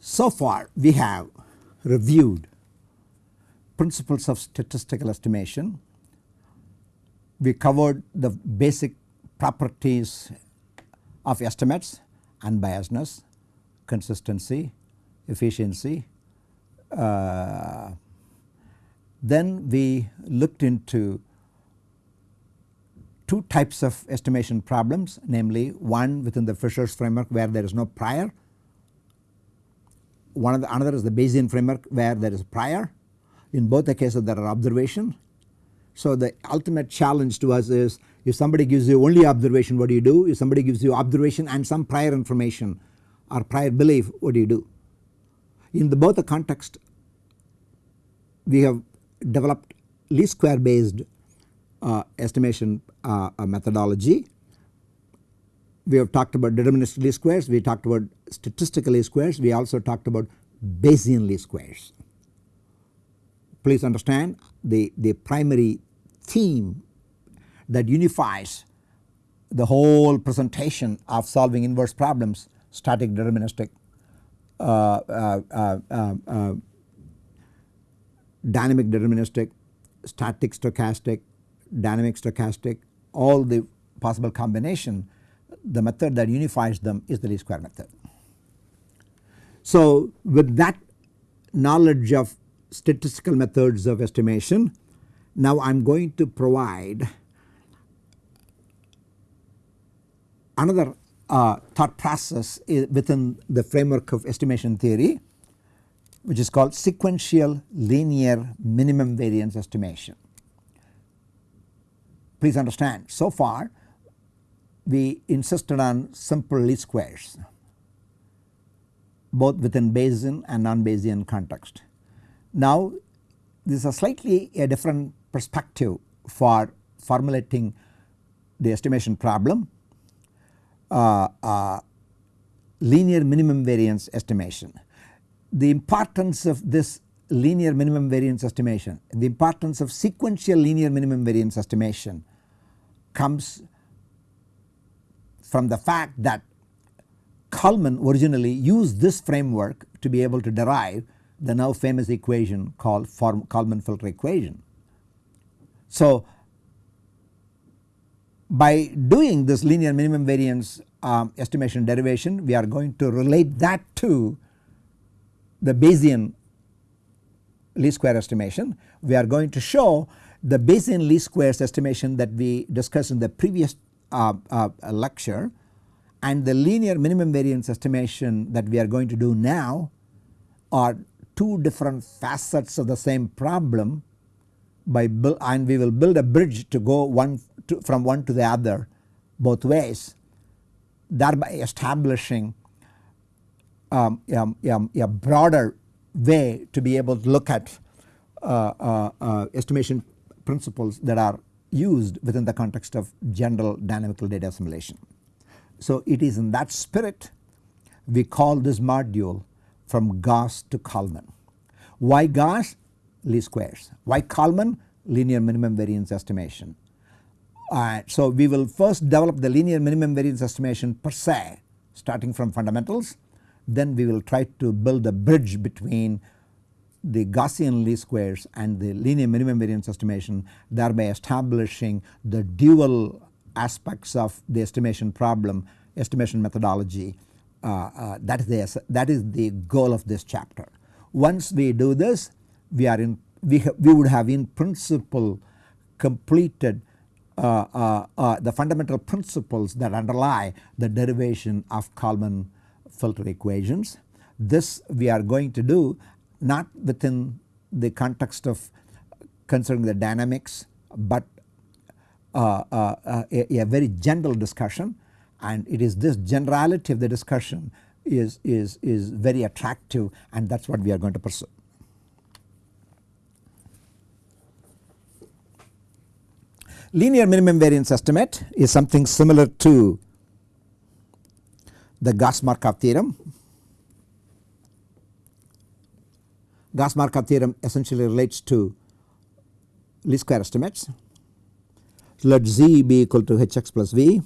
So far we have reviewed principles of statistical estimation. We covered the basic properties of estimates unbiasedness, consistency, efficiency. Uh, then we looked into two types of estimation problems namely one within the Fisher's framework where there is no prior one of the another is the Bayesian framework where there is prior. In both the cases there are observation. So the ultimate challenge to us is if somebody gives you only observation what do you do? If somebody gives you observation and some prior information or prior belief what do you do? In the both the context we have developed least square based uh, estimation uh, methodology. We have talked about deterministic least squares, we talked about statistical least squares, we also talked about Bayesian least squares. Please understand the, the primary theme that unifies the whole presentation of solving inverse problems static deterministic uh, uh, uh, uh, uh dynamic deterministic static stochastic dynamic stochastic all the possible combination the method that unifies them is the least square method. So with that knowledge of statistical methods of estimation now I am going to provide another uh, thought process within the framework of estimation theory which is called sequential linear minimum variance estimation. Please understand so far we insisted on simple least squares both within Bayesian and non-Bayesian context. Now this is a slightly a different perspective for formulating the estimation problem uh, uh, linear minimum variance estimation. The importance of this linear minimum variance estimation the importance of sequential linear minimum variance estimation comes from the fact that Kalman originally used this framework to be able to derive the now famous equation called Kalman filter equation. So by doing this linear minimum variance um, estimation derivation we are going to relate that to the Bayesian least square estimation. We are going to show the Bayesian least squares estimation that we discussed in the previous uh, uh, lecture and the linear minimum variance estimation that we are going to do now are two different facets of the same problem by build and we will build a bridge to go one to, from one to the other both ways thereby establishing um, a broader way to be able to look at uh, uh, uh, estimation principles that are used within the context of general dynamical data assimilation. So it is in that spirit we call this module from Gauss to Kalman. Why Gauss? Least squares. Why Kalman? Linear minimum variance estimation. Uh, so we will first develop the linear minimum variance estimation per se starting from fundamentals then we will try to build a bridge between the Gaussian least squares and the linear minimum variance estimation thereby establishing the dual aspects of the estimation problem estimation methodology uh, uh, that is the that is the goal of this chapter. Once we do this we are in we, we would have in principle completed uh, uh, uh, the fundamental principles that underlie the derivation of Kalman filter equations. This we are going to do not within the context of considering the dynamics but uh, uh, uh, a, a, very general discussion and it is this generality of the discussion is, is, is very attractive and that is what we are going to pursue. Linear minimum variance estimate is something similar to the Gauss Markov theorem Gauss-Markov theorem essentially relates to least square estimates. So let Z be equal to Hx plus V.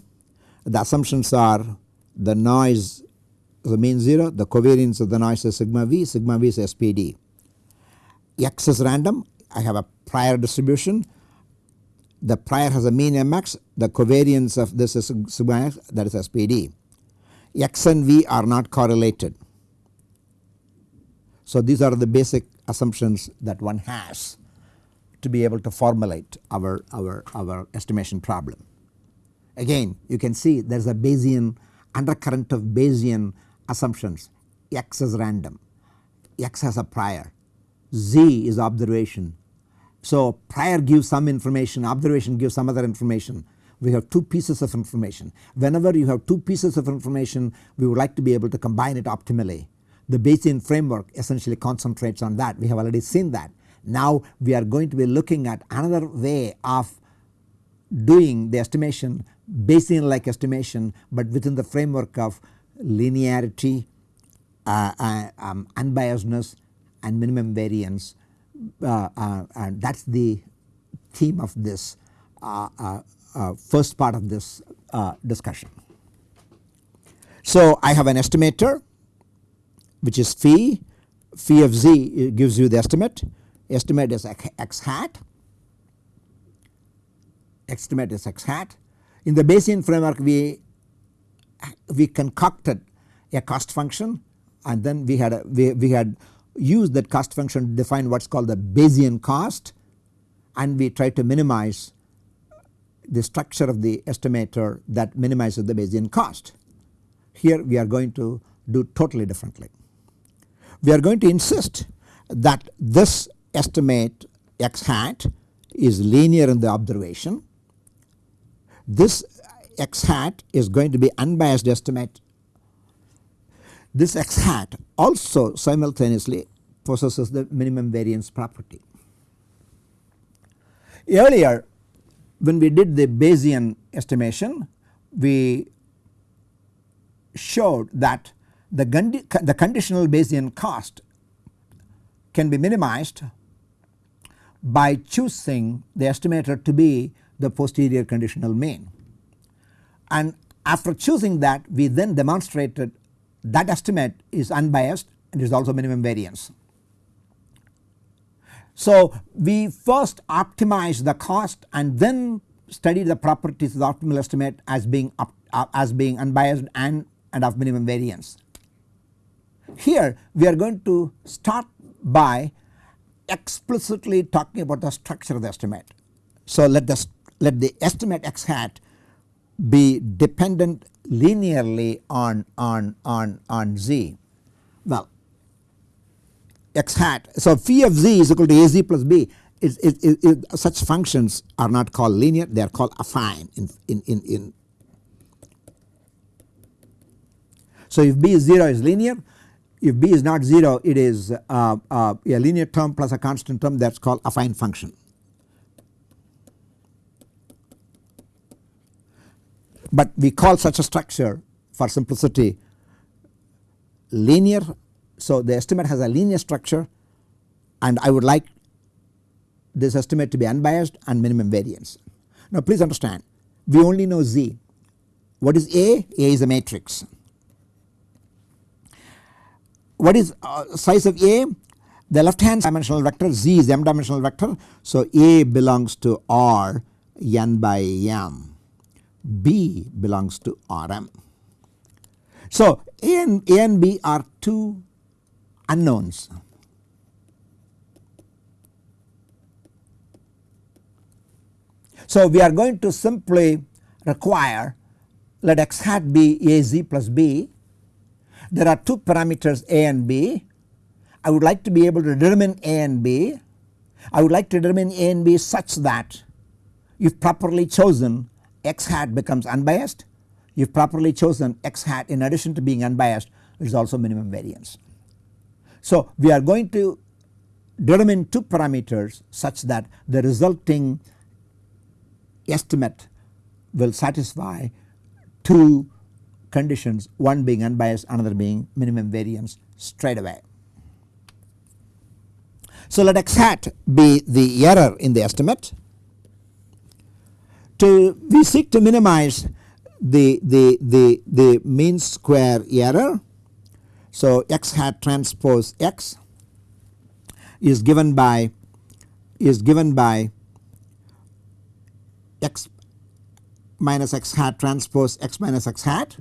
The assumptions are the noise the mean 0, the covariance of the noise is sigma V, sigma V is SPD. X is random, I have a prior distribution, the prior has a mean mx, the covariance of this is sigma x that is SPD. X and V are not correlated. So these are the basic assumptions that one has to be able to formulate our, our, our estimation problem. Again you can see there is a Bayesian undercurrent of Bayesian assumptions x is random, x has a prior, z is observation. So prior gives some information, observation gives some other information. We have two pieces of information. Whenever you have two pieces of information we would like to be able to combine it optimally. The Bayesian framework essentially concentrates on that we have already seen that. Now we are going to be looking at another way of doing the estimation Bayesian like estimation but within the framework of linearity, uh, uh, um, unbiasedness and minimum variance uh, uh and that is the theme of this uh, uh, Uh, first part of this uh, discussion. So I have an estimator which is phi, phi of z gives you the estimate, estimate is x hat, estimate is x hat. In the Bayesian framework we we concocted a cost function and then we had a, we, we had used that cost function to define what is called the Bayesian cost and we tried to minimize the structure of the estimator that minimizes the Bayesian cost. Here we are going to do totally differently. We are going to insist that this estimate x hat is linear in the observation. This x hat is going to be unbiased estimate. This x hat also simultaneously possesses the minimum variance property. Earlier when we did the Bayesian estimation we showed that the, the conditional Bayesian cost can be minimized by choosing the estimator to be the posterior conditional mean and after choosing that we then demonstrated that estimate is unbiased and is also minimum variance. So we first optimize the cost and then study the properties of the optimal estimate as being up, uh, as being unbiased and, and of minimum variance. Here we are going to start by explicitly talking about the structure of the estimate. So let the let the estimate x hat be dependent linearly on, on, on, on z. Well x hat so phi of z is equal to az plus b is, is, is, such functions are not called linear they are called affine in, in, in, in. So if b is 0 is linear if b is not 0 it is uh, uh, a linear term plus a constant term that is called affine function. but we call such a structure for simplicity linear. So the estimate has a linear structure and I would like this estimate to be unbiased and minimum variance. Now please understand we only know Z. What is A? A is a matrix. What is uh, size of A? The left hand dimensional vector Z is m dimensional vector. So A belongs to R n by m. B belongs to Rm. So A and, A and B are two unknowns. So we are going to simply require let x hat be Az plus B. There are two parameters A and B. I would like to be able to determine A and B. I would like to determine A and B such that if properly chosen x hat becomes unbiased if properly chosen x hat in addition to being unbiased is also minimum variance. So we are going to determine two parameters such that the resulting estimate will satisfy two conditions one being unbiased another being minimum variance straight away. So let x hat be the error in the estimate. To we seek to minimize the the the the mean square error. So x hat transpose x is given by is given by x minus x hat transpose x minus x hat.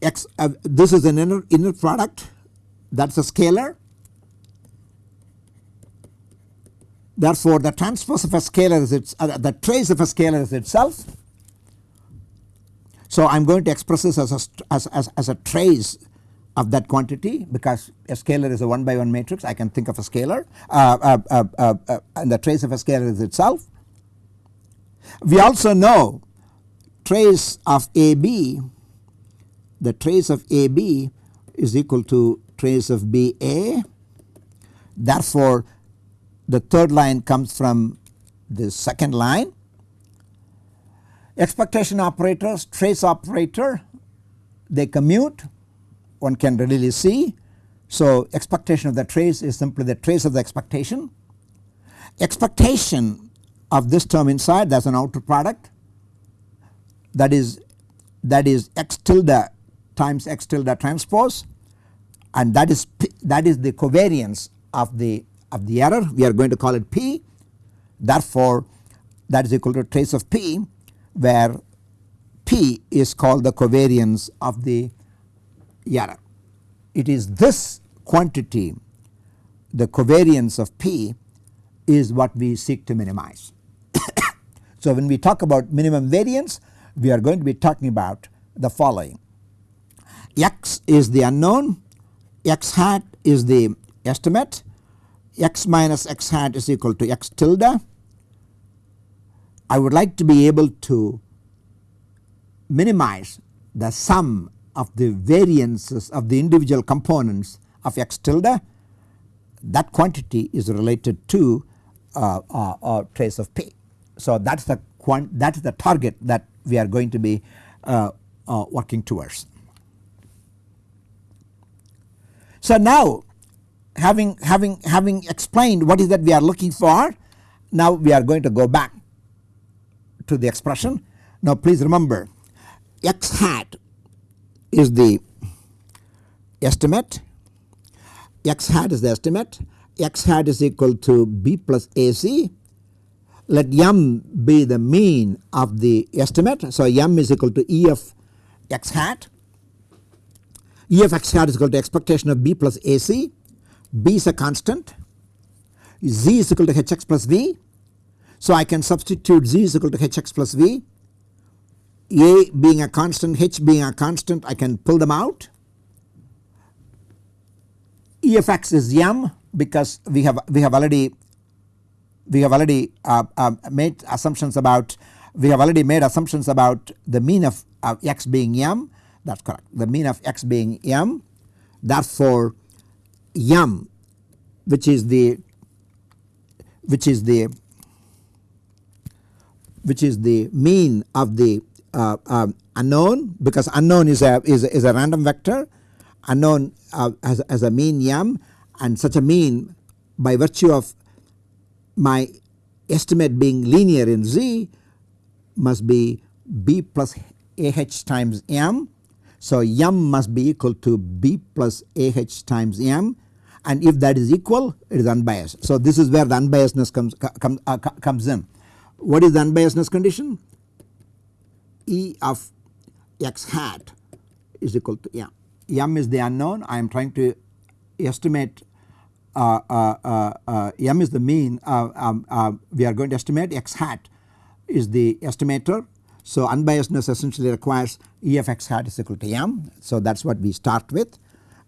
X uh, this is an inner inner product. That is a scalar. Therefore the transpose of a scalar is its uh, the trace of a scalar is itself so I am going to express this as a as, as, as a trace of that quantity because a scalar is a 1 by 1 matrix. I can think of a scalar uh, uh, uh, uh, uh and the trace of a scalar is itself. We also know trace of AB the trace of AB is equal to trace of BA therefore the third line comes from the second line expectation operators trace operator they commute. One can readily see. So expectation of the trace is simply the trace of the expectation. Expectation of this term inside that is an outer product. That is that is x tilde times x tilde transpose. And that is that is the covariance of the of the error. We are going to call it p. Therefore that is equal to trace of p where p is called the covariance of the error. It is this quantity the covariance of P is what we seek to minimize. so when we talk about minimum variance we are going to be talking about the following x is the unknown x hat is the estimate x minus x hat is equal to x tilde. I would like to be able to minimize the sum of the variances of the individual components of x tilde that quantity is related to uh, uh, uh, trace of p. So that is the that is the target that we are going to be uh, uh, working towards. So now having having having explained what is that we are looking for now we are going to go back to the expression. Now please remember x hat is the estimate x hat is the estimate x hat is equal to b plus ac let m be the mean of the estimate. So m is equal to e of x hat e of x hat is equal to expectation of b plus ac b is a constant z is equal to hx plus v. So I can substitute z is equal to hx plus v. A being a constant, H being a constant I can pull them out. E of x is m because we have we have already we have already uh, uh, made assumptions about we have already made assumptions about the mean of uh, x being m. That is correct. The mean of x being m. Therefore m which is the which is the which is the mean of the uh, um, unknown because unknown is a is a, is a random vector unknown uh, as, as a mean m and such a mean by virtue of my estimate being linear in z must be b plus ah times m. So m must be equal to b plus ah times m and if that is equal it is unbiased. So this is where the unbiasedness comes, come, uh, comes in. What is the unbiasedness condition? E of x hat is equal to m. m is the unknown I am trying to estimate uh, uh, uh, uh m is the mean uh, um, uh, we are going to estimate x hat is the estimator. So unbiasedness essentially requires E of x hat is equal to m. So that is what we start with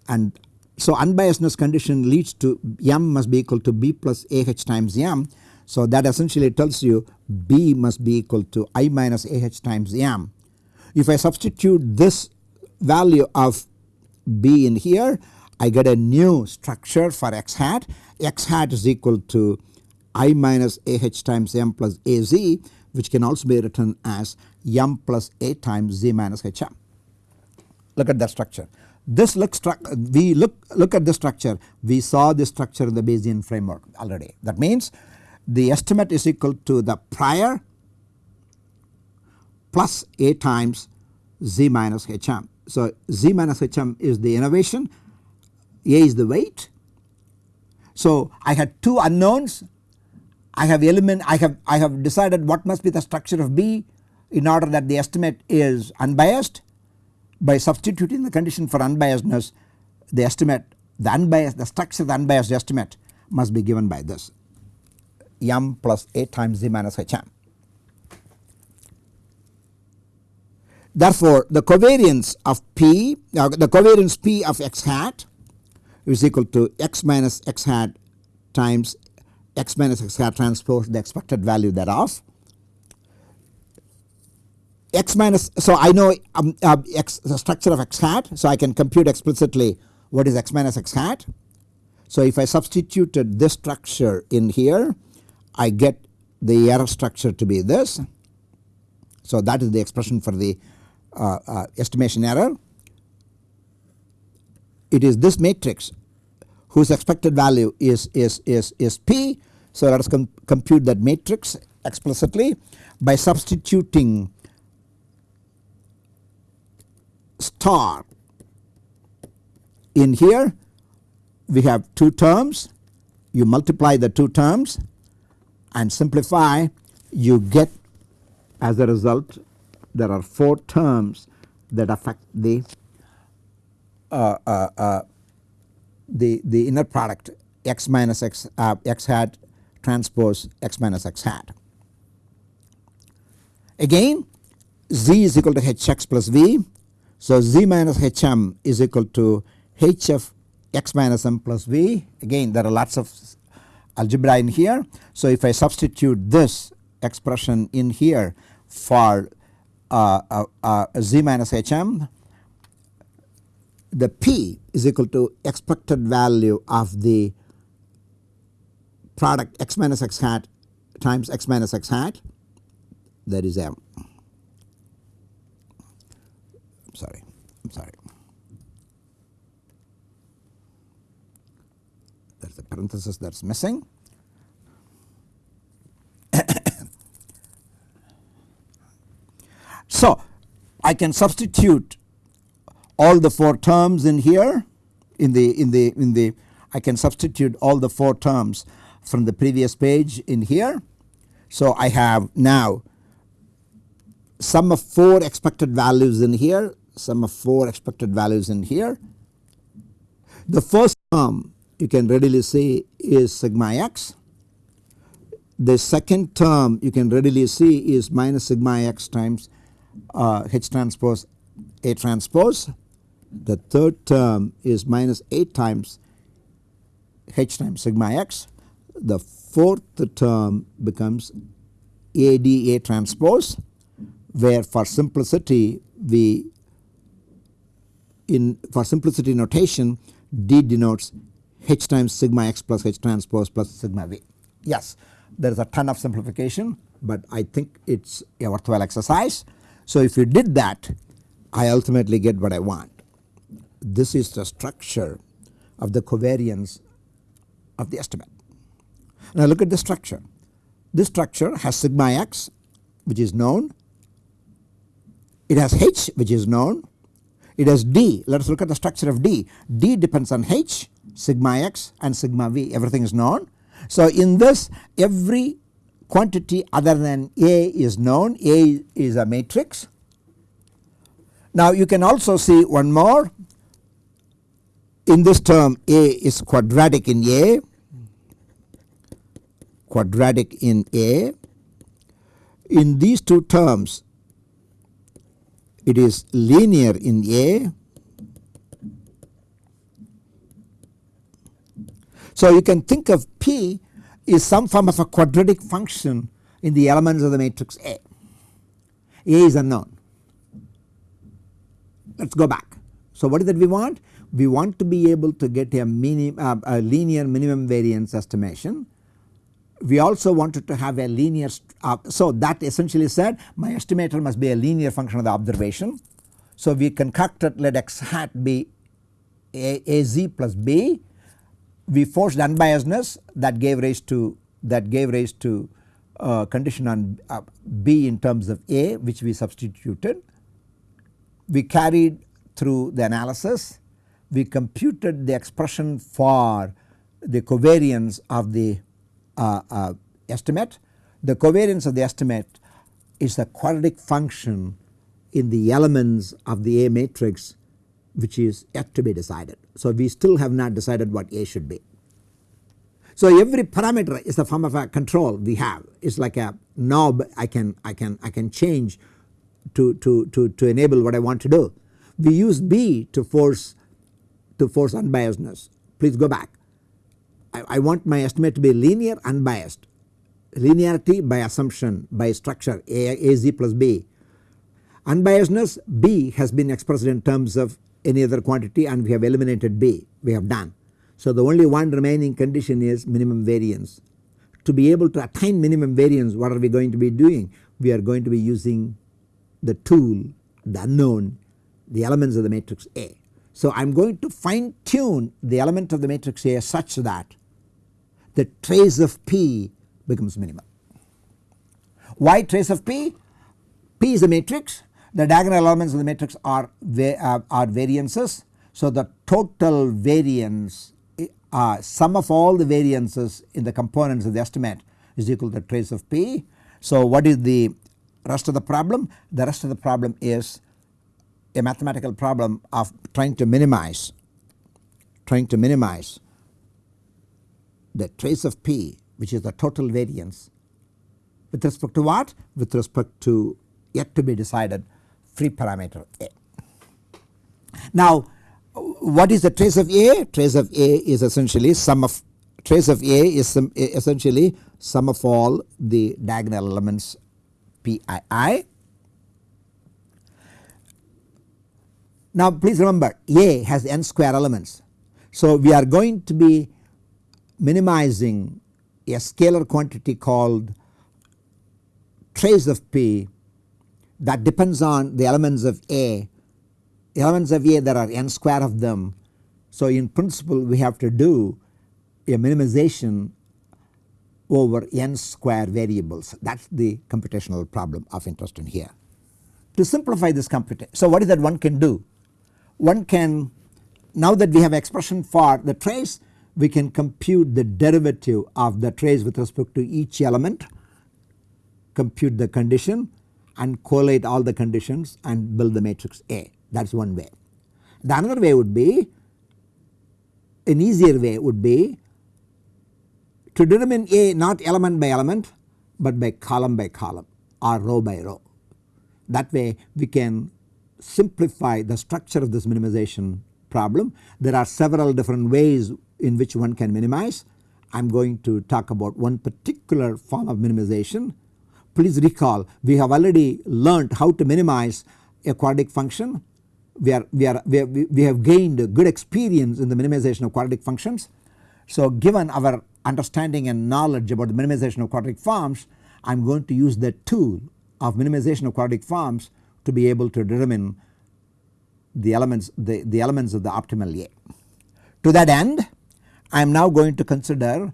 and so unbiasedness condition leads to m must be equal to b plus ah times m so that essentially tells you B must be equal to I minus AH times M. If I substitute this value of B in here I get a new structure for x hat. x hat is equal to I minus AH times M plus AZ which can also be written as M plus A times Z minus HM. Look at that structure. this looks we look look at the structure we saw this structure in the Bayesian framework already that means the estimate is equal to the prior plus A times Z minus HM. So Z minus HM is the innovation A is the weight. So I had two unknowns I have element I have I have decided what must be the structure of B in order that the estimate is unbiased by substituting the condition for unbiasedness the estimate the unbiased the structure of the unbiased estimate must be given by this m plus a times z minus hm. Therefore, the covariance of p uh, the covariance p of x hat is equal to x minus x hat times x minus x hat transpose the expected value thereof x minus so I know um, uh, x the structure of x hat so I can compute explicitly what is x minus x hat. So if I substituted this structure in here I get the error structure to be this. So that is the expression for the uh, uh, estimation error. It is this matrix whose expected value is, is, is, is P. So let us com compute that matrix explicitly by substituting star in here we have two terms you multiply the two terms and simplify you get as a result there are 4 terms that affect the uh, uh, uh, the the inner product x minus x uh, x hat transpose x minus x hat. Again z is equal to hx plus v so z minus hm is equal to h of x minus m plus v again there are lots of algebra in here. So if I substitute this expression in here for uh, uh, uh, z minus hm the p is equal to expected value of the product x minus x hat times x minus x hat that is m. sorry I am sorry a parenthesis that is missing. so I can substitute all the 4 terms in here in the in the in the I can substitute all the 4 terms from the previous page in here. So I have now sum of 4 expected values in here sum of 4 expected values in here. The first term you can readily see is sigma x. The second term you can readily see is minus sigma x times uh, H transpose A transpose. The third term is minus 8 times H times sigma x. The fourth term becomes ADA transpose where for simplicity we in for simplicity notation D denotes H times sigma x plus H transpose plus sigma v. Yes there is a ton of simplification but I think it is a worthwhile exercise. So if you did that I ultimately get what I want. This is the structure of the covariance of the estimate. Now look at the structure. This structure has sigma x which is known. It has h which is known it has D. Let us look at the structure of D. D depends on H, sigma x and sigma v everything is known. So in this every quantity other than A is known A is a matrix. Now you can also see one more in this term A is quadratic in A quadratic in A. In these two terms it is linear in A. So you can think of P is some form of a quadratic function in the elements of the matrix A. A is unknown. Let us go back. So what is that we want? We want to be able to get a, minim, uh, a linear minimum variance estimation we also wanted to have a linear uh, so that essentially said my estimator must be a linear function of the observation. So we concocted let x hat be A, AZ plus B. We forced unbiasedness that gave rise to that gave rise to uh, condition on uh, B in terms of A which we substituted. We carried through the analysis. We computed the expression for the covariance of the uh, uh estimate. The covariance of the estimate is a quadratic function in the elements of the A matrix which is yet to be decided. So we still have not decided what A should be. So every parameter is a form of a control we have it is like a knob I can I can I can change to, to, to, to enable what I want to do. We use B to force to force unbiasedness please go back. I, I want my estimate to be linear unbiased linearity by assumption by structure A, AZ plus B. Unbiasedness B has been expressed in terms of any other quantity and we have eliminated B we have done. So the only one remaining condition is minimum variance. To be able to attain minimum variance what are we going to be doing? We are going to be using the tool the unknown the elements of the matrix A. So I am going to fine tune the element of the matrix A such that the trace of P becomes minimal. Why trace of P? P is a matrix the diagonal elements of the matrix are, uh, are variances. So the total variance uh, sum of all the variances in the components of the estimate is equal to the trace of P. So what is the rest of the problem? The rest of the problem is a mathematical problem of trying to minimize trying to minimize the trace of P which is the total variance with respect to what? With respect to yet to be decided free parameter A. Now what is the trace of A? Trace of A is essentially sum of trace of A is some, essentially sum of all the diagonal elements Pii. Now please remember A has n square elements. So we are going to be minimizing a scalar quantity called trace of P that depends on the elements of A elements of A there are n square of them. So in principle we have to do a minimization over n square variables that is the computational problem of interest in here. To simplify this computation so what is that one can do? One can now that we have expression for the trace we can compute the derivative of the trace with respect to each element compute the condition and collate all the conditions and build the matrix A that is one way. The another way would be an easier way would be to determine A not element by element but by column by column or row by row. That way we can simplify the structure of this minimization problem. There are several different ways in which one can minimize. I am going to talk about one particular form of minimization. Please recall we have already learnt how to minimize a quadratic function we are we are we, we have gained good experience in the minimization of quadratic functions. So given our understanding and knowledge about the minimization of quadratic forms I am going to use the tool of minimization of quadratic forms to be able to determine the elements the, the elements of the optimal A. To that end I am now going to consider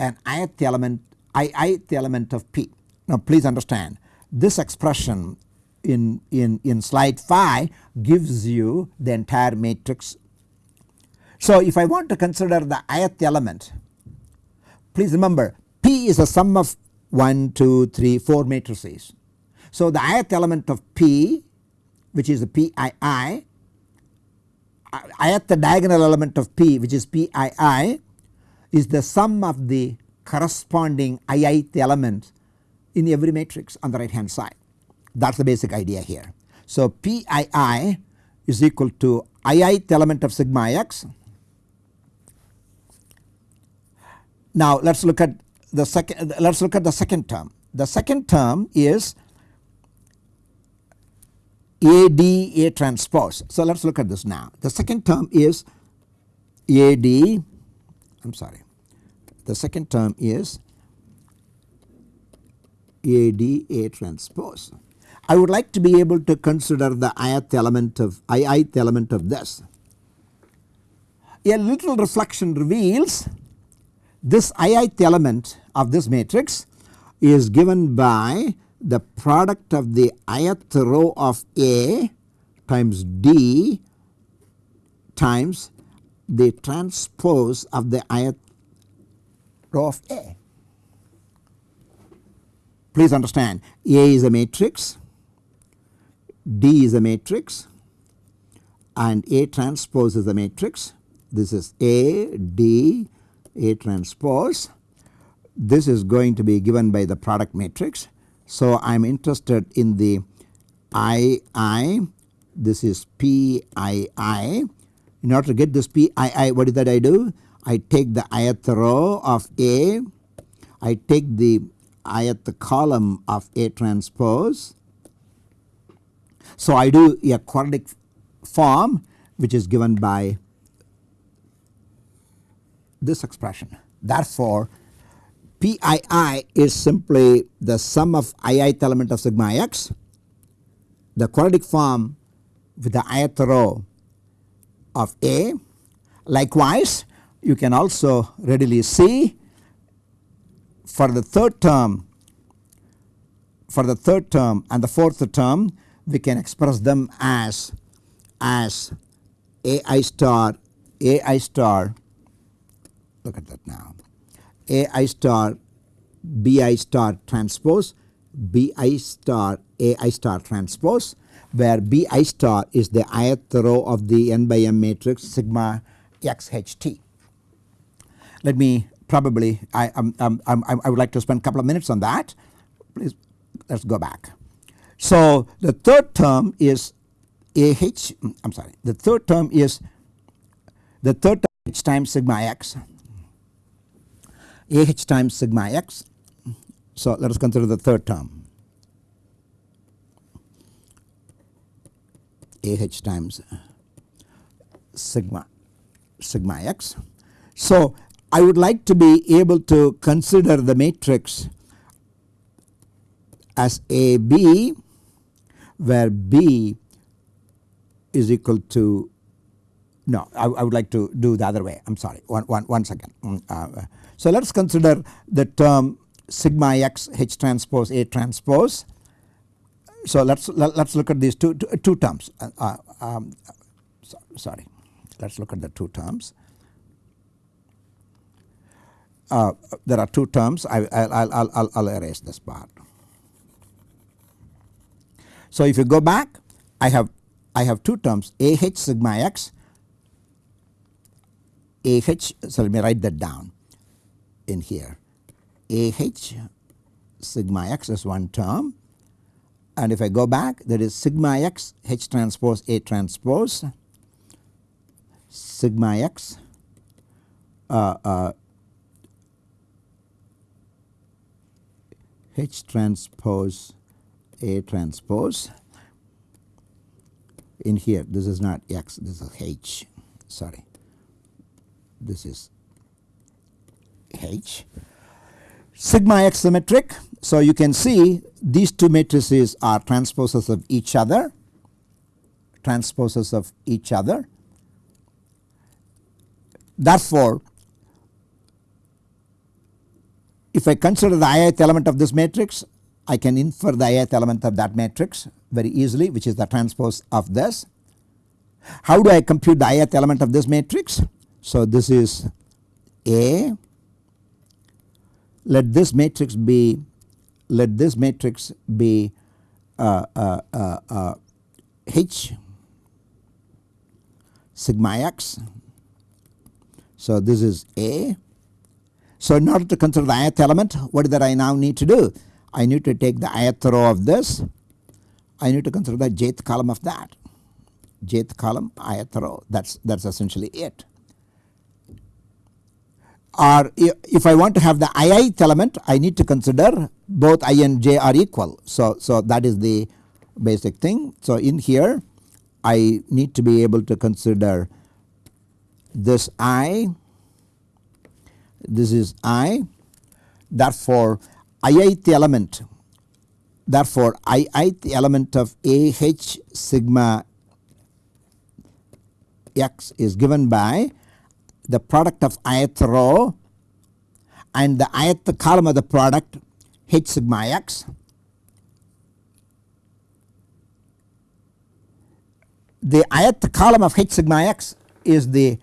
an ith element i ith element of P. Now please understand this expression in, in, in slide 5 gives you the entire matrix. So if I want to consider the ith element please remember P is a sum of 1, 2, 3, 4 matrices. So the ith element of P which is the Pii ith diagonal element of P which is Pii is the sum of the corresponding ith element in every matrix on the right hand side that is the basic idea here. So Pii is equal to ith element of sigma x. Now let us look at the second let us look at the second term. The second term is AD A transpose. So let us look at this now. The second term is AD I am sorry the second term is AD A transpose. I would like to be able to consider the ith element of ith element of this. a little reflection reveals this ith element of this matrix is given by the product of the ith row of A times D times the transpose of the ith row of A. Please understand A is a matrix, D is a matrix and A transpose is a matrix. This is A, D, A transpose. This is going to be given by the product matrix. So I am interested in the I I, this is PII. In order to get this PII, what is that I do? I take the ith row of A, I take the ith column of A transpose. So I do a quadratic form which is given by this expression. Therefore, PII is simply the sum of ith element of sigma x, the quadratic form with the ith row of A. Likewise, you can also readily see for the third term for the third term and the fourth term we can express them as as ai star ai star look at that now ai star bi star transpose bi star ai star transpose where bi star is the ith row of the n by m matrix sigma xht. Let me probably I, um, um, I would like to spend a couple of minutes on that please let us go back. So the third term is ah I am sorry the third term is the third term h times sigma x ah times sigma x. So let us consider the third term ah times sigma sigma x. So I would like to be able to consider the matrix as AB where B is equal to no I, I, would like to do the other way I am sorry one, one, one second. Mm, uh, so let us consider the term sigma x H transpose A transpose. So let us let us look at these two, two, two terms uh, uh, um, so, sorry let us look at the two terms. Uh, there are two terms. I will I'll, I'll erase this part. So if you go back I have I have two terms. AH sigma x. AH so let me write that down in here. AH sigma x is one term. And if I go back that is sigma x H transpose A transpose. Sigma x uh, uh, H transpose A transpose in here this is not X this is H sorry this is H. Sigma X symmetric so you can see these two matrices are transposes of each other transposes of each other. Therefore, if I consider the ith element of this matrix I can infer the ith element of that matrix very easily which is the transpose of this. How do I compute the ith element of this matrix? So this is A let this matrix be let this matrix be uh, uh, uh, uh H sigma x. So this is A. So in order to consider the ith element what that I now need to do? I need to take the ith row of this I need to consider the jth column of that jth column ith row that is that is essentially it. Or if I want to have the ith element I need to consider both i and j are equal. So, so that is the basic thing. So in here I need to be able to consider this i this is i therefore ith element therefore ith element of ah sigma x is given by the product of ith row and the ith column of the product H sigma x. The ith column of H sigma x is the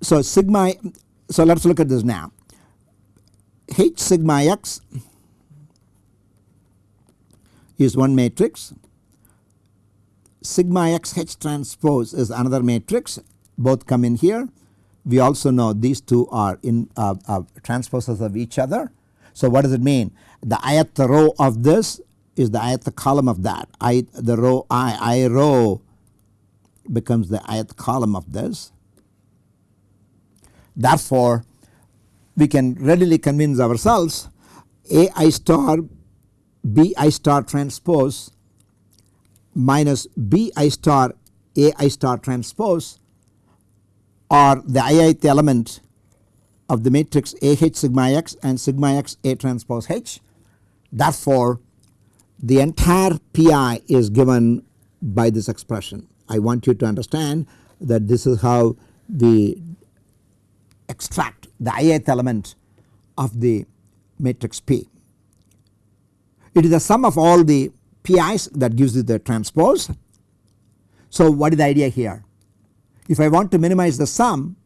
so sigma so let us look at this now H sigma x is one matrix sigma x H transpose is another matrix both come in here. We also know these two are in uh, uh, transposes of each other. So what does it mean? The ith row of this is the ith column of that. I the row i i row becomes the ith column of this. Therefore, we can readily convince ourselves A i star B i star transpose minus B i star A i star transpose are the i ith element of the matrix A h sigma x and sigma x A transpose H. Therefore, the entire Pi is given by this expression. I want you to understand that this is how we extract the ith element of the matrix P. It is the sum of all the Pi's that gives you the transpose. So what is the idea here? If I want to minimize the sum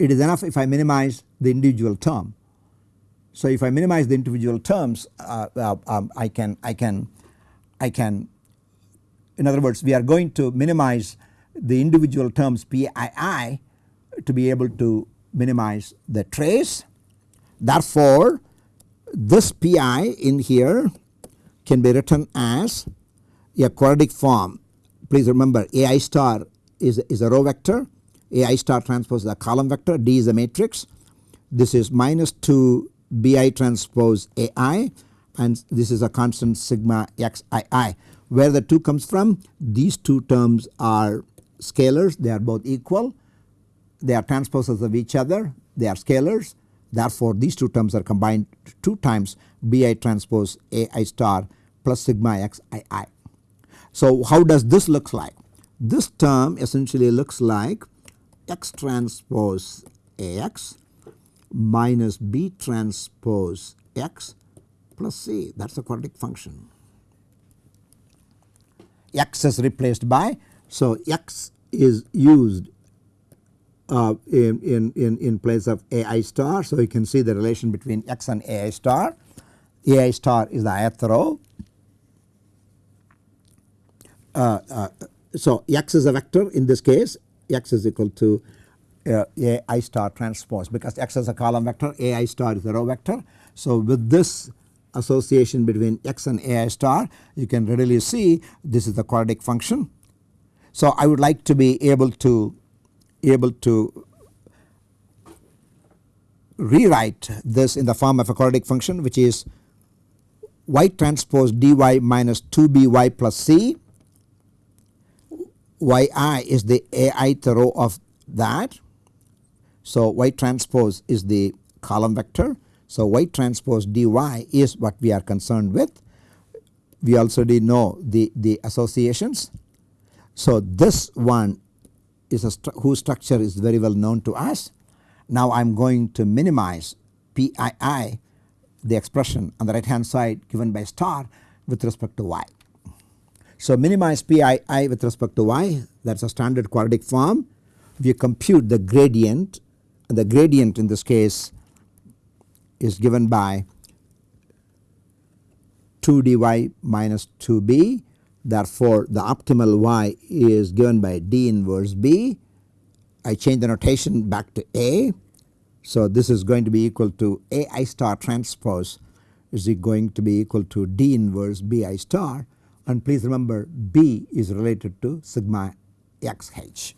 it is enough if I minimize the individual term. So if I minimize the individual terms uh, uh, um, I can I can I can in other words we are going to minimize the individual terms PII to be able to minimize the trace. Therefore this PI in here can be written as a quadratic form. Please remember AI star is, is a row vector, AI star transpose is a column vector, D is a matrix. This is minus 2 BI transpose AI and this is a constant sigma xii. Where the 2 comes from? These two terms are scalars, they are both equal, they are transposes of each other, they are scalars. Therefore, these two terms are combined 2 times BI transpose AI star plus sigma xii. So, how does this look like? This term essentially looks like x transpose Ax minus B transpose x plus C that is a quadratic function. x is replaced by so x is used uh, in, in, in, place of Ai star. So you can see the relation between x and Ai star. Ai star is the ith row. Uh, uh, so x is a vector in this case x is equal to uh, a i star transpose because x is a column vector a i star is a row vector. So with this association between x and a i star you can readily see this is the quadratic function. So I would like to be able to able to rewrite this in the form of a quadratic function which is y transpose dy minus 2by plus c yi is the ith row of that. So y transpose is the column vector. So y transpose dy is what we are concerned with. We already know the, the associations. So this one is a stru whose structure is very well known to us. Now I am going to minimize Pii the expression on the right hand side given by star with respect to y. So minimize Pii with respect to y that is a standard quadratic form. We compute the gradient and the gradient in this case is given by 2 dy minus 2b therefore the optimal y is given by d inverse b. I change the notation back to a. So this is going to be equal to a i star transpose is going to be equal to d inverse b i star and please remember B is related to sigma xh.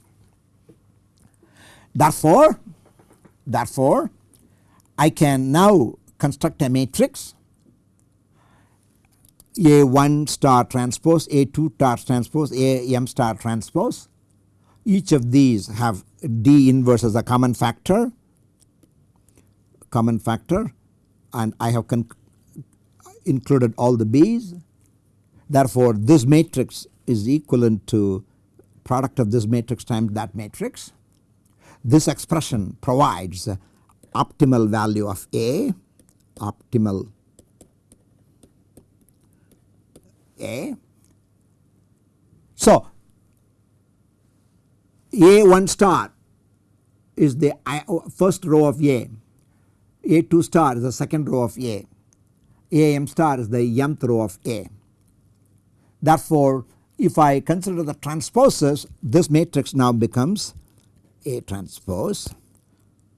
Therefore, therefore I can now construct a matrix A1 star transpose, A2 star transpose, A m star transpose. Each of these have D inverse as a common factor, common factor and I have included all the B's Therefore, this matrix is equivalent to product of this matrix times that matrix. this expression provides optimal value of A, optimal Eh? A. So, A1 star is the oh, first row of A, A2 star is the second row of A, AM star is the mth row of A. Therefore, if I consider the transposes this matrix now becomes A transpose.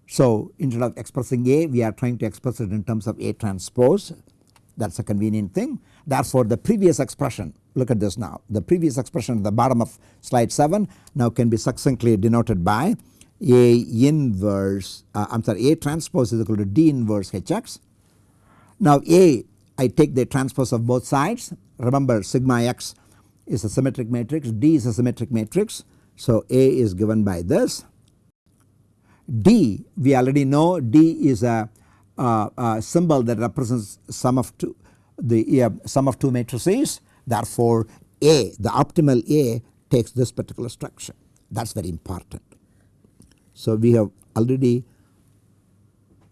So, instead of expressing A we are trying to express it in terms of A transpose that is a convenient thing. Therefore, the previous expression. Look at this now. The previous expression at the bottom of slide 7 now can be succinctly denoted by A inverse uh, I am sorry A transpose is equal to D inverse Hx. Now A I take the transpose of both sides. Remember sigma x is a symmetric matrix. D is a symmetric matrix. So A is given by this. D we already know D is a, a, a symbol that represents sum of two the uh, sum of two matrices therefore A the optimal A takes this particular structure that is very important. So we have already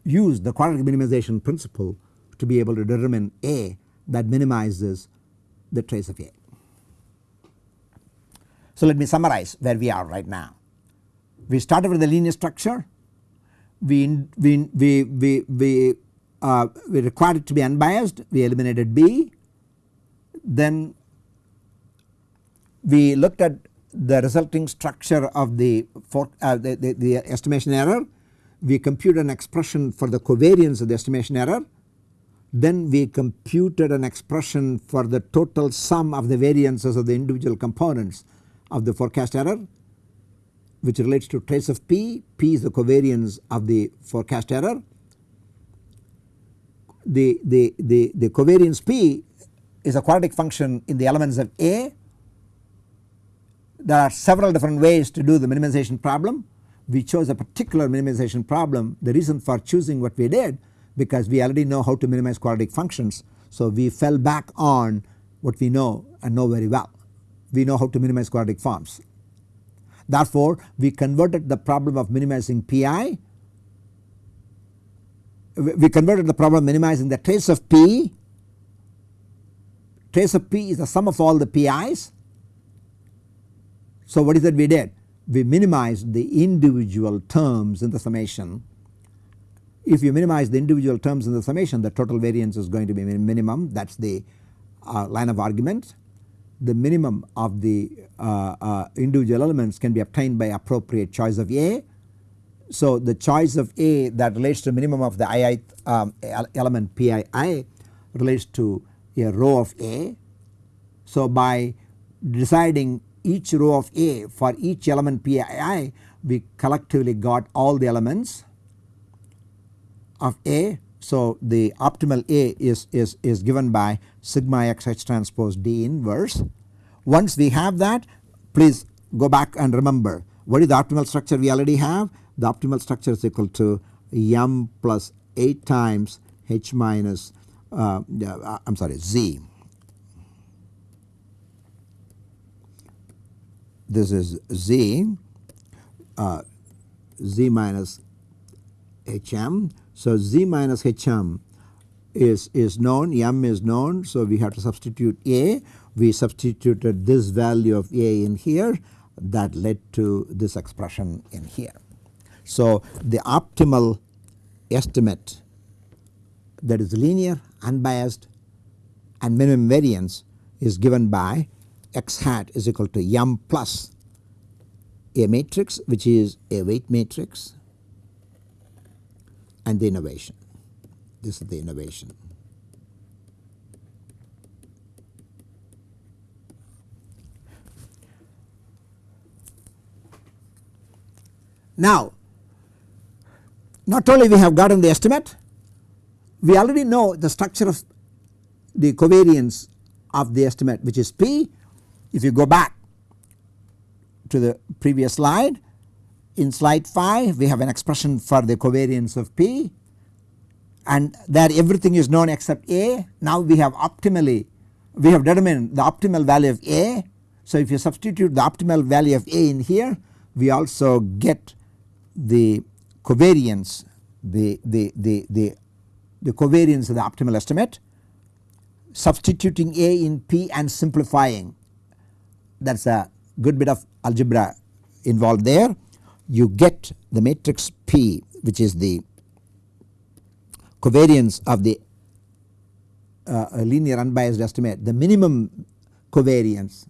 used the quadratic minimization principle to be able to determine A that minimizes the trace of A. So let me summarize where we are right now. We started with the linear structure, we, we, we, we, we, uh, we required it to be unbiased, we eliminated B, then we looked at the resulting structure of the, for, uh, the, the, the estimation error, we computed an expression for the covariance of the estimation error, then we computed an expression for the total sum of the variances of the individual components of the forecast error which relates to trace of P, P is the covariance of the forecast error. The, the, the, the covariance P is a quadratic function in the elements of A. There are several different ways to do the minimization problem. We chose a particular minimization problem the reason for choosing what we did because we already know how to minimize quadratic functions. So we fell back on what we know and know very well. We know how to minimize quadratic forms. Therefore, we converted the problem of minimizing Pi, we converted the problem minimizing the trace of P, trace of P is the sum of all the Pi's. So what is that we did? We minimized the individual terms in the summation if you minimize the individual terms in the summation the total variance is going to be minimum that is the uh, line of argument. The minimum of the uh, uh, individual elements can be obtained by appropriate choice of A. So the choice of A that relates to minimum of the ith um, element Pii relates to a row of A. So by deciding each row of A for each element Pii we collectively got all the elements of A. So the optimal A is, is, is given by sigma x h transpose D inverse. Once we have that please go back and remember what is the optimal structure we already have the optimal structure is equal to m plus 8 times h minus uh, uh, I am sorry z. This is z uh, z minus hm so Z minus HM is, is known, M is known. So we have to substitute A. We substituted this value of A in here that led to this expression in here. So the optimal estimate that is linear, unbiased and minimum variance is given by x hat is equal to m plus a matrix which is a weight matrix and the innovation. This is the innovation. Now, not only we have gotten the estimate, we already know the structure of the covariance of the estimate which is P. If you go back to the previous slide in slide 5 we have an expression for the covariance of P and there everything is known except A. Now we have optimally we have determined the optimal value of A. So if you substitute the optimal value of A in here we also get the covariance the, the, the, the, the covariance of the optimal estimate substituting A in P and simplifying. That is a good bit of algebra involved there. You get the matrix P which is the covariance of the uh, linear unbiased estimate the minimum covariance.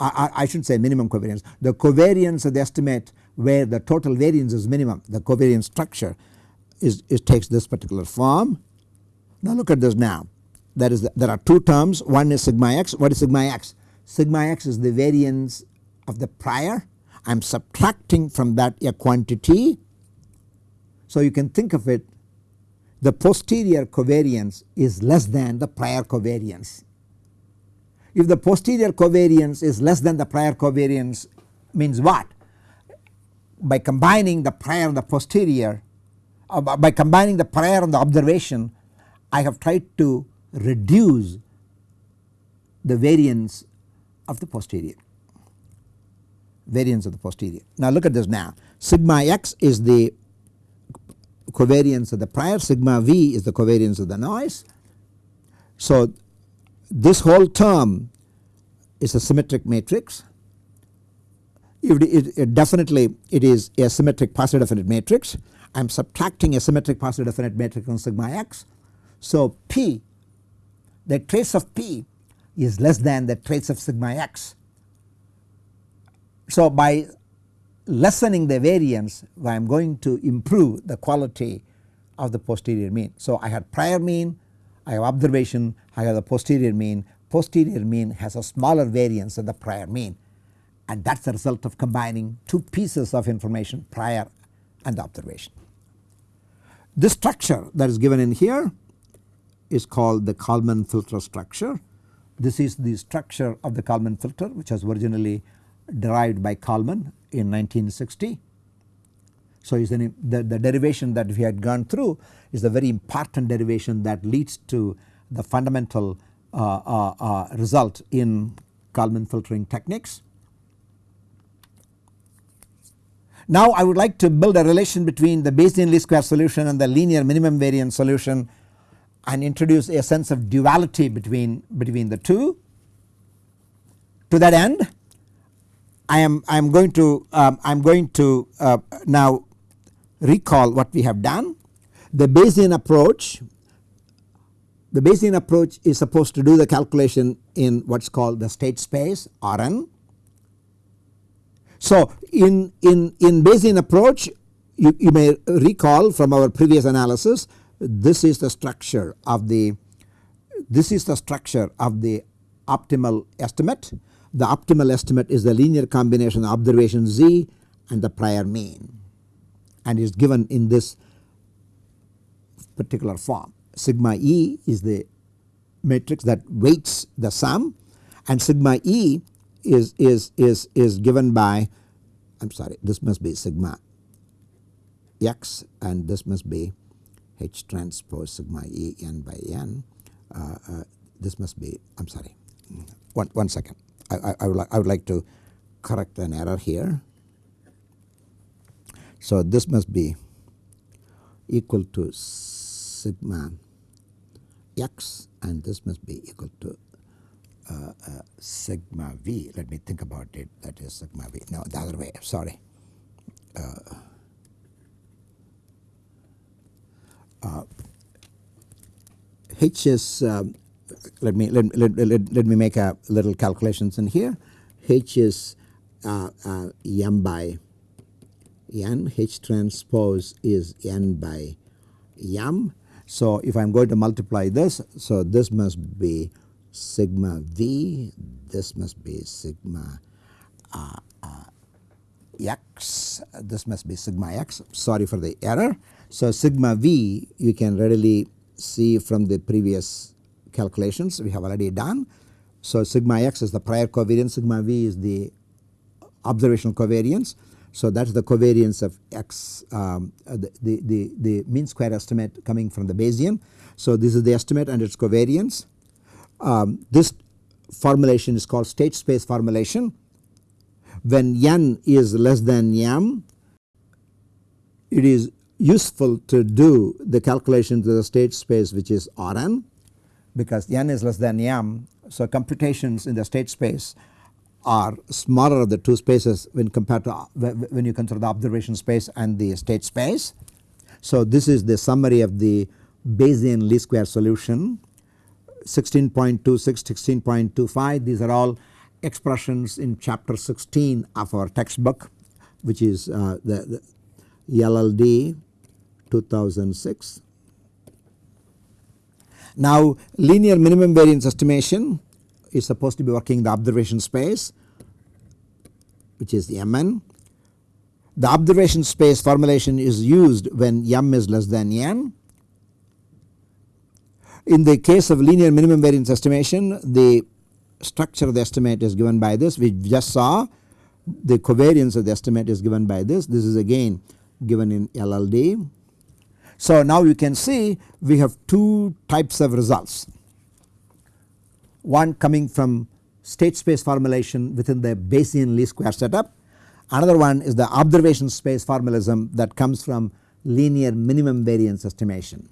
I, I, I should say minimum covariance. The covariance of the estimate where the total variance is minimum the covariance structure is takes this particular form. Now look at this now that is the, there are two terms one is sigma x what is sigma x sigma x is the variance of the prior I am subtracting from that a quantity. So you can think of it the posterior covariance is less than the prior covariance. If the posterior covariance is less than the prior covariance means what? By combining the prior and the posterior uh, by combining the prior and the observation I have tried to reduce the variance of the posterior variance of the posterior. Now look at this now sigma x is the covariance of the prior sigma v is the covariance of the noise. So this whole term is a symmetric matrix it, it, it definitely it is a symmetric positive definite matrix I am subtracting a symmetric positive definite matrix on sigma x. So P the trace of P is less than the trace of sigma x. So by lessening the variance I am going to improve the quality of the posterior mean. So I had prior mean, I have observation, I have the posterior mean, posterior mean has a smaller variance than the prior mean and that is the result of combining two pieces of information prior and observation. This structure that is given in here is called the Kalman filter structure. This is the structure of the Kalman filter which was originally derived by Kalman in 1960. So an, the, the derivation that we had gone through is a very important derivation that leads to the fundamental uh, uh, uh, result in Kalman filtering techniques. Now I would like to build a relation between the Bayesian least square solution and the linear minimum variance solution and introduce a sense of duality between, between the two. To that end I am I am going to um, I am going to uh, now recall what we have done. The Bayesian approach the Bayesian approach is supposed to do the calculation in what is called the state space Rn so in, in, in Bayesian approach you, you may recall from our previous analysis this is the structure of the this is the structure of the optimal estimate. The optimal estimate is the linear combination of observation z and the prior mean and is given in this particular form. Sigma e is the matrix that weights the sum and sigma e is, is, is, is given by I am sorry this must be sigma x and this must be H transpose sigma E n by n. Uh, uh, this must be I am sorry one, one second I, I, I, would like, I would like to correct an error here. So this must be equal to sigma x and this must be equal to uh, uh, sigma v. Let me think about it. That is sigma v. No the other way. Sorry. Uh, uh h is um, let me let, let, let, let, me make a little calculations in here. H is uh, uh, m by n. H transpose is n by m. So if I am going to multiply this so this must be sigma v this must be sigma uh, uh, x this must be sigma x sorry for the error. So sigma v you can readily see from the previous calculations we have already done. So sigma x is the prior covariance sigma v is the observational covariance. So that is the covariance of x um, the, the, the, the mean square estimate coming from the Bayesian. So this is the estimate and its covariance. Um, this formulation is called state space formulation. When n is less than m it is useful to do the calculation to the state space which is Rn because n is less than m. So computations in the state space are smaller of the two spaces when compared to when you consider the observation space and the state space. So this is the summary of the Bayesian least square solution 16.26, 16.25 these are all expressions in chapter 16 of our textbook which is uh, the, the LLD 2006. Now linear minimum variance estimation is supposed to be working the observation space which is the Mn. The observation space formulation is used when m is less than n. In the case of linear minimum variance estimation the structure of the estimate is given by this we just saw the covariance of the estimate is given by this this is again given in LLD. So now you can see we have two types of results one coming from state space formulation within the Bayesian least square setup another one is the observation space formalism that comes from linear minimum variance estimation.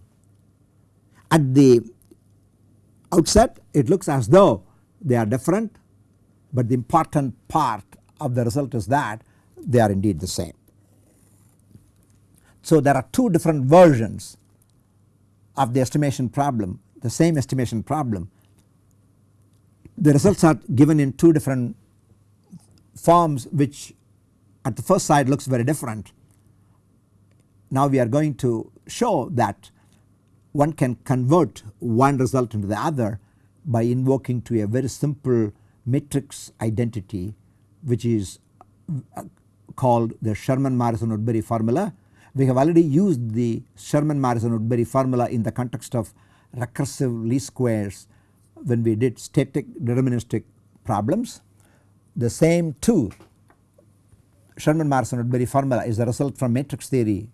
At the outset it looks as though they are different but the important part of the result is that they are indeed the same. So there are two different versions of the estimation problem the same estimation problem. The results are given in two different forms which at the first sight looks very different. Now we are going to show that one can convert one result into the other by invoking to a very simple matrix identity which is uh, called the Sherman Morrison Woodbury formula. We have already used the Sherman Morrison Woodbury formula in the context of recursive least squares when we did static deterministic problems. The same too Sherman Morrison Woodbury formula is the result from matrix theory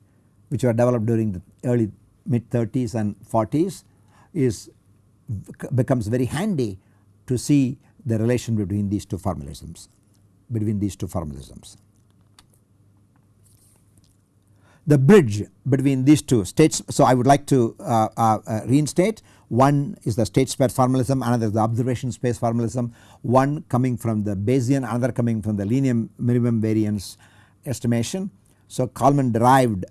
which were developed during the early mid 30s and 40s is becomes very handy to see the relation between these two formalisms between these two formalisms. The bridge between these two states so I would like to uh, uh, uh, reinstate one is the state space formalism another is the observation space formalism one coming from the Bayesian another coming from the linear minimum variance estimation. So Kalman derived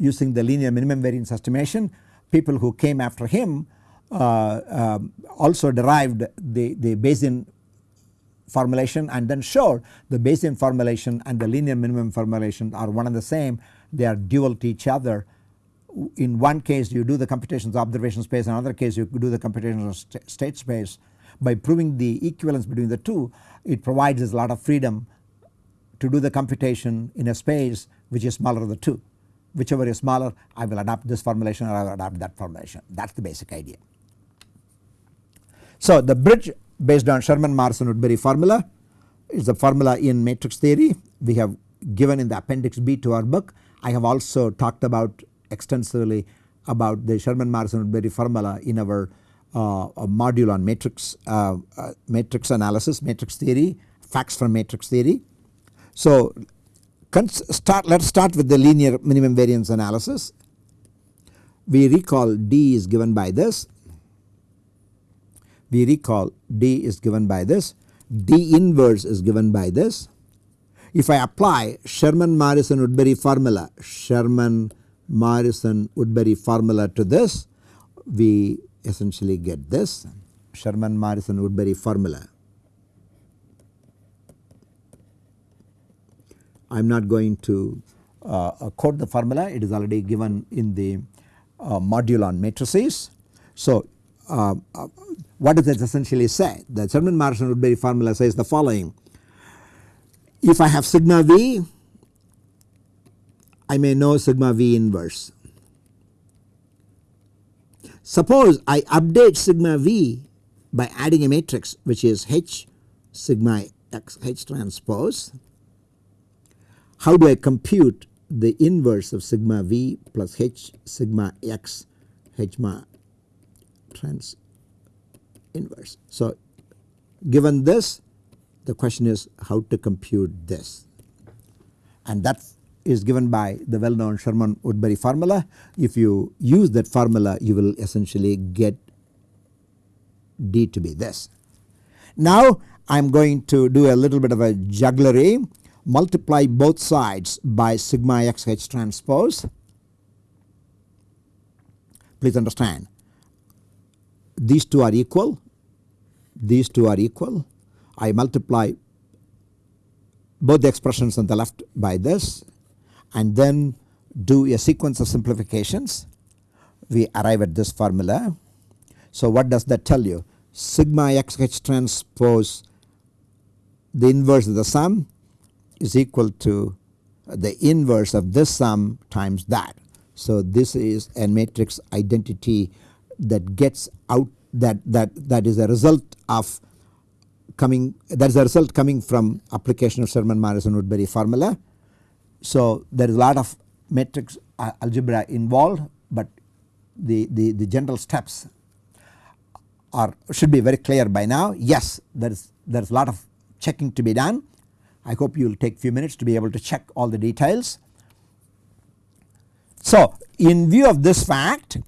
using the linear minimum variance estimation people who came after him uh, um, also derived the, the Bayesian formulation and then showed the Bayesian formulation and the linear minimum formulation are one and the same they are dual to each other. In one case you do the computations of observation space in another case you do the computations of st state space. By proving the equivalence between the two it provides us a lot of freedom to do the computation in a space which is smaller than the two. Whichever is smaller I will adopt this formulation or I will adopt that formulation that is the basic idea. So the bridge based on Sherman Morrison Woodbury formula is the formula in matrix theory we have given in the appendix B to our book. I have also talked about extensively about the Sherman Morrison Woodbury formula in our uh, module on matrix uh, uh, matrix analysis matrix theory facts from matrix theory. So start let us start with the linear minimum variance analysis. We recall D is given by this we recall D is given by this, D inverse is given by this. If I apply Sherman Morrison Woodbury formula, Sherman Morrison Woodbury formula to this, we essentially get this Sherman Morrison Woodbury formula. I am not going to uh, quote the formula it is already given in the uh, module on matrices. So uh, uh, what does it essentially say? The Sherman Morrison Woodbury formula says the following. If I have sigma v, I may know sigma v inverse. Suppose I update sigma v by adding a matrix which is H sigma x H transpose. How do I compute the inverse of sigma v plus H sigma x H ma trans inverse. So given this the question is how to compute this and that is given by the well known Sherman Woodbury formula. If you use that formula you will essentially get D to be this. Now I am going to do a little bit of a jugglery multiply both sides by sigma x h transpose. Please understand these two are equal, these two are equal. I multiply both the expressions on the left by this and then do a sequence of simplifications. We arrive at this formula. So what does that tell you? Sigma x h transpose the inverse of the sum is equal to the inverse of this sum times that. So this is a matrix identity that gets out that that that is a result of coming that is a result coming from application of Sherman Morrison Woodbury formula. So there is a lot of matrix uh, algebra involved but the, the, the general steps are should be very clear by now. Yes there is there is a lot of checking to be done. I hope you will take few minutes to be able to check all the details. So in view of this fact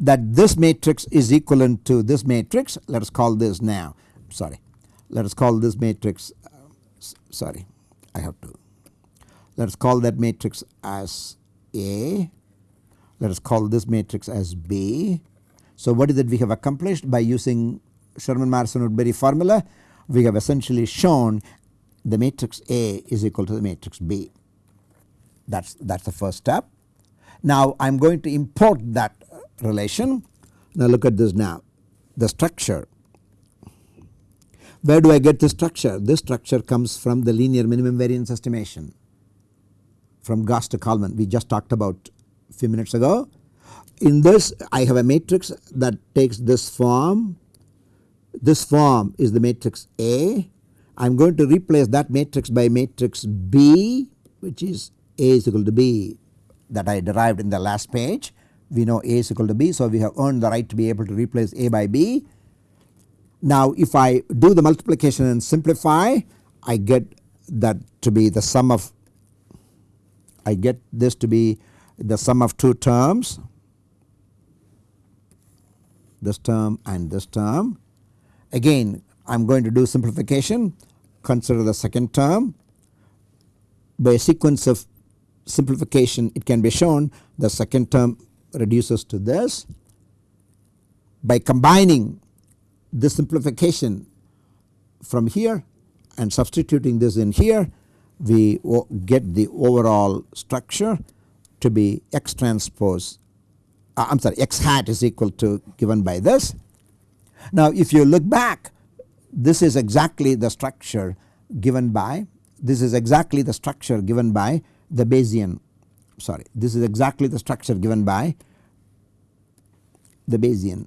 that this matrix is equivalent to this matrix let us call this now. Sorry. Let us call this matrix uh, sorry. I have to. Let us call that matrix as A. Let us call this matrix as B. So what is that we have accomplished? By using Sherman Morrison Woodbury formula we have essentially shown the matrix A is equal to the matrix B that is that is the first step. Now I am going to import that relation. Now look at this now the structure. Where do I get this structure? This structure comes from the linear minimum variance estimation from Gauss to Kalman we just talked about a few minutes ago. In this I have a matrix that takes this form. This form is the matrix A. I am going to replace that matrix by matrix B which is A is equal to B that I derived in the last page we know A is equal to B. So, we have earned the right to be able to replace A by B. Now if I do the multiplication and simplify I get that to be the sum of I get this to be the sum of two terms this term and this term. Again I am going to do simplification consider the second term by a sequence of simplification it can be shown the second term reduces to this. By combining this simplification from here and substituting this in here we get the overall structure to be x transpose uh, I am sorry x hat is equal to given by this. Now if you look back this is exactly the structure given by this is exactly the structure given by the Bayesian sorry this is exactly the structure given by the Bayesian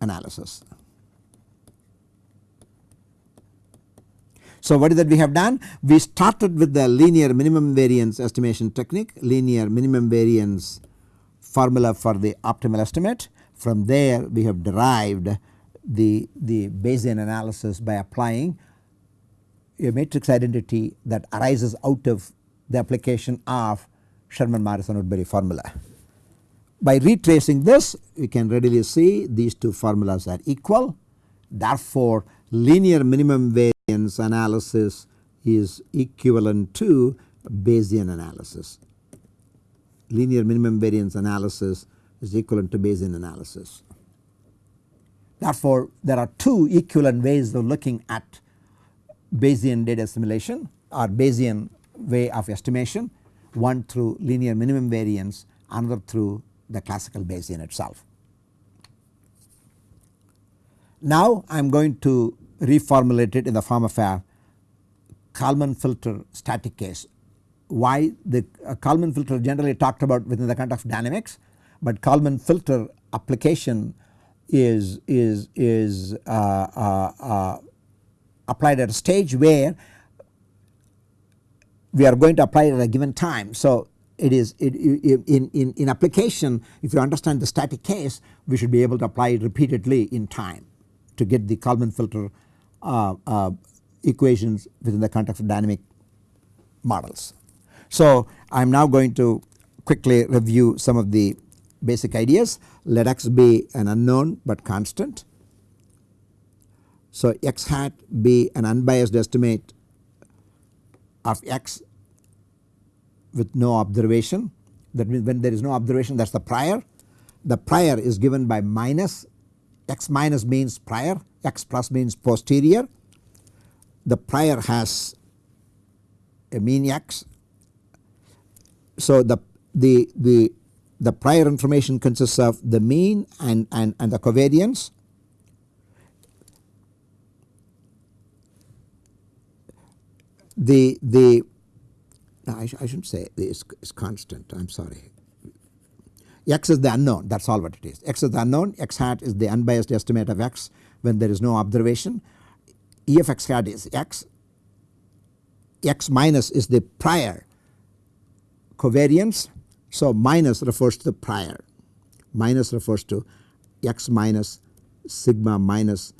analysis. So what is that we have done? We started with the linear minimum variance estimation technique, linear minimum variance formula for the optimal estimate. From there we have derived the, the Bayesian analysis by applying a matrix identity that arises out of the application of Sherman Morrison Woodbury formula. By retracing this we can readily see these two formulas are equal therefore linear minimum variance analysis is equivalent to Bayesian analysis. Linear minimum variance analysis is equivalent to Bayesian analysis. Therefore there are two equivalent ways of looking at Bayesian data assimilation or Bayesian way of estimation one through linear minimum variance another through the classical Bayesian itself. Now I am going to reformulate it in the form of a Kalman filter static case. Why the uh, Kalman filter generally talked about within the context of dynamics but Kalman filter application is is is uh, uh, uh, applied at a stage where we are going to apply it at a given time. So it is it, in, in, in application if you understand the static case we should be able to apply it repeatedly in time to get the Kalman filter uh, uh, equations within the context of dynamic models. So I am now going to quickly review some of the basic ideas. Let x be an unknown but constant. So x hat be an unbiased estimate of x with no observation that means when there is no observation that is the prior. The prior is given by minus x minus means prior x plus means posterior. The prior has a mean x. So the the the the prior information consists of the mean and, and, and the covariance. The the no, I, sh I shouldn't say it's, constant I am sorry. X is the unknown that is all what it is. X is the unknown x hat is the unbiased estimate of x when there is no observation. E of x hat is x, x minus is the prior covariance. So minus refers to the prior, minus refers to x minus sigma minus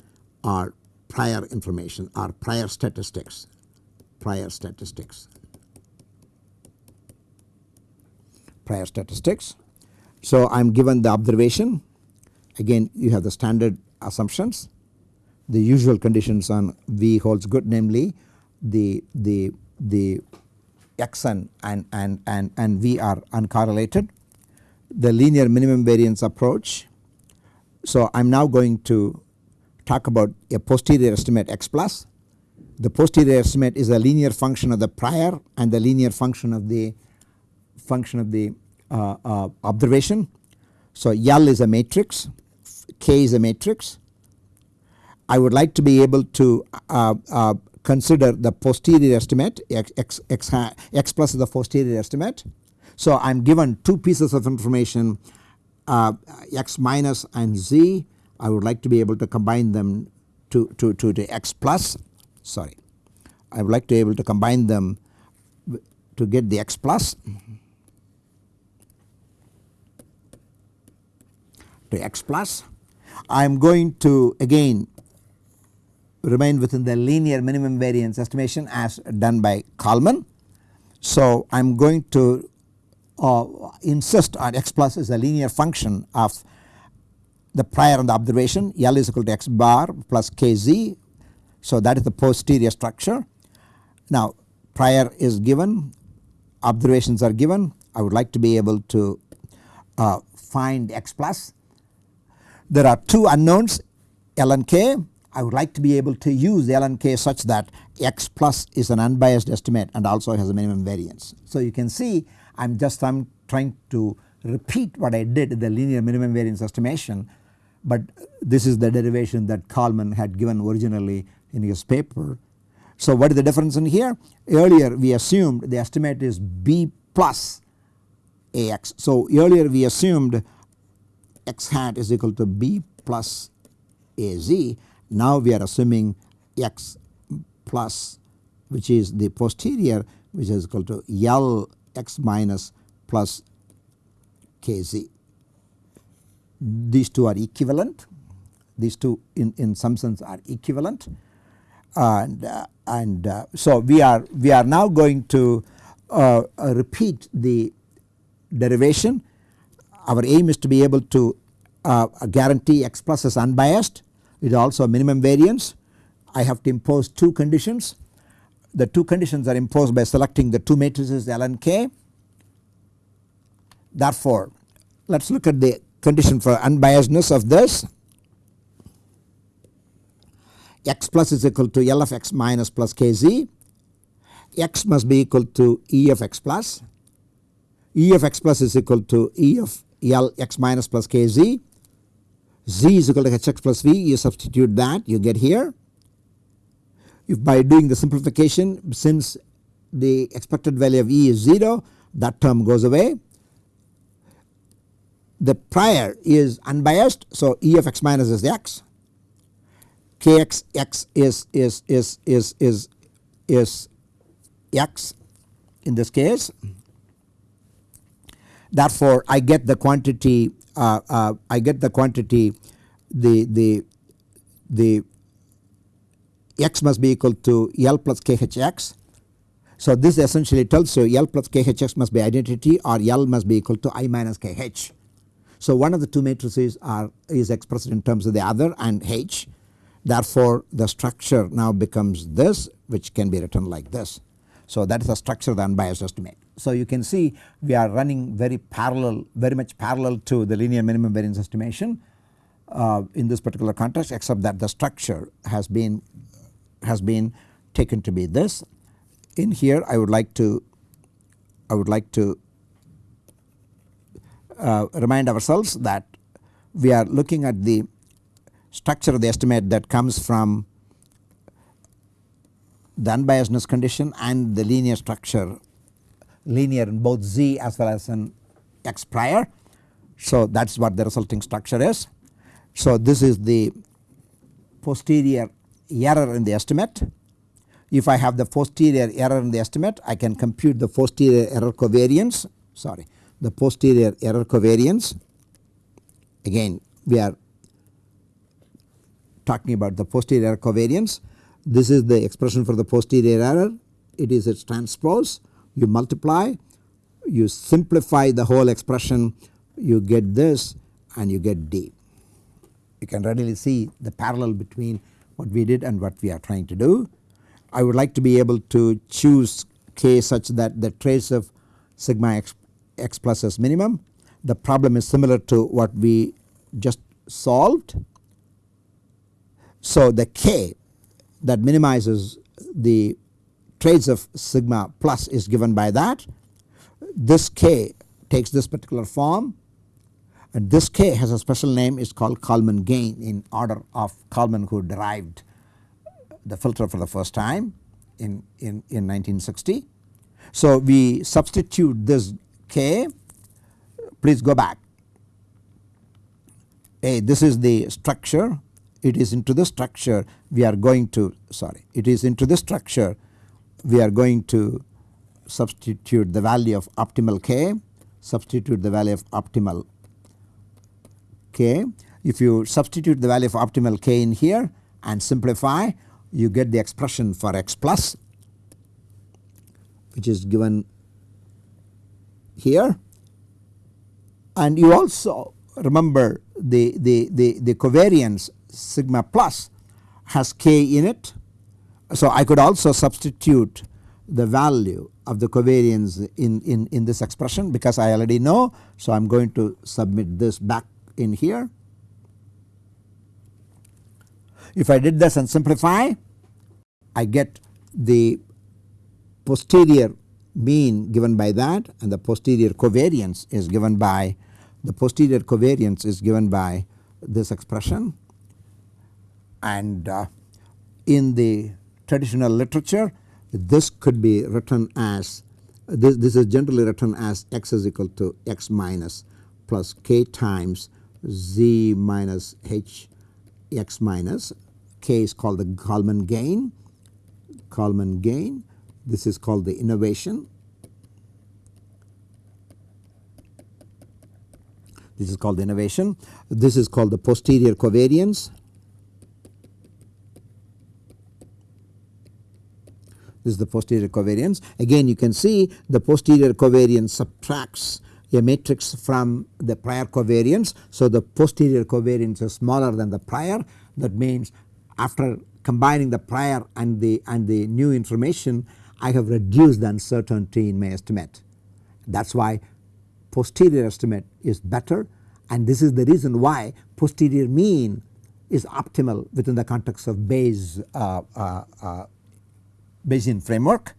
our prior information our prior statistics, prior statistics. prior statistics. So I am given the observation again you have the standard assumptions the usual conditions on V holds good namely the the the xn and and and and V are uncorrelated the linear minimum variance approach. So I am now going to talk about a posterior estimate x plus the posterior estimate is a linear function of the prior and the linear function of the function of the uh, uh, observation. So L is a matrix, K is a matrix. I would like to be able to uh, uh consider the posterior estimate x, x, x, x plus is the posterior estimate. So I am given two pieces of information uh, x minus and z I would like to be able to combine them to, to, to, to x plus sorry I would like to be able to combine them to get the x plus to x plus. I am going to again remain within the linear minimum variance estimation as done by Kalman. So I am going to uh, insist on x plus is a linear function of the prior and the observation L is equal to x bar plus kz. So that is the posterior structure. Now prior is given observations are given I would like to be able to uh, find x plus there are two unknowns L and K. I would like to be able to use L and K such that x plus is an unbiased estimate and also has a minimum variance. So you can see I am just I'm trying to repeat what I did in the linear minimum variance estimation but this is the derivation that Kalman had given originally in his paper. So what is the difference in here? Earlier we assumed the estimate is B plus AX. So earlier we assumed x hat is equal to b plus az. Now we are assuming x plus which is the posterior which is equal to L x minus plus kz. These two are equivalent. These two in, in some sense are equivalent. And, uh, and uh, so we are we are now going to uh, uh repeat the derivation. Our aim is to be able to uh, guarantee x plus is unbiased is also a minimum variance. I have to impose two conditions the two conditions are imposed by selecting the two matrices L and K. Therefore let us look at the condition for unbiasedness of this x plus is equal to L of x minus plus kz x must be equal to E of x plus E of x plus is equal to E of L x minus plus kz. Z is equal to hx plus v you substitute that you get here. If by doing the simplification since the expected value of E is 0 that term goes away. The prior is unbiased so E of x minus is x kx x is is is is is is x in this case Therefore, I get the quantity uh, uh, I get the quantity the the the x must be equal to L plus KHX. So this essentially tells you L plus KHX must be identity or L must be equal to I minus KH. So one of the two matrices are is expressed in terms of the other and H therefore the structure now becomes this which can be written like this. So that is the structure of the unbiased estimate. So you can see we are running very parallel very much parallel to the linear minimum variance estimation uh, in this particular context except that the structure has been has been taken to be this. In here I would like to I would like to uh, remind ourselves that we are looking at the structure of the estimate that comes from the unbiasedness condition and the linear structure linear in both z as well as in x prior. So that is what the resulting structure is. So this is the posterior error in the estimate. If I have the posterior error in the estimate I can compute the posterior error covariance sorry the posterior error covariance again we are talking about the posterior error covariance this is the expression for the posterior error it is its transpose you multiply you simplify the whole expression you get this and you get D. You can readily see the parallel between what we did and what we are trying to do. I would like to be able to choose k such that the trace of sigma x, x plus s minimum. The problem is similar to what we just solved. So the k that minimizes the trace of sigma plus is given by that. This k takes this particular form. And this k has a special name is called Kalman gain in order of Kalman who derived the filter for the first time in, in, in 1960. So we substitute this k. Please go back. A this is the structure. It is into the structure. We are going to sorry it is into the structure we are going to substitute the value of optimal k substitute the value of optimal k. If you substitute the value of optimal k in here and simplify you get the expression for x plus which is given here and you also remember the, the, the, the covariance sigma plus has k in it. So I could also substitute the value of the covariance in, in, in this expression because I already know. So I am going to submit this back in here. If I did this and simplify I get the posterior mean given by that and the posterior covariance is given by the posterior covariance is given by this expression and uh, in the traditional literature this could be written as this, this is generally written as x is equal to x minus plus k times z minus h x minus k is called the Kalman gain Kalman gain. This is called the innovation. This is called the innovation. This is called the posterior covariance this is the posterior covariance again you can see the posterior covariance subtracts a matrix from the prior covariance. So the posterior covariance is smaller than the prior that means after combining the prior and the and the new information I have reduced the uncertainty in my estimate. That is why posterior estimate is better and this is the reason why posterior mean is optimal within the context of Bayes uh, uh, uh, Bayesian framework.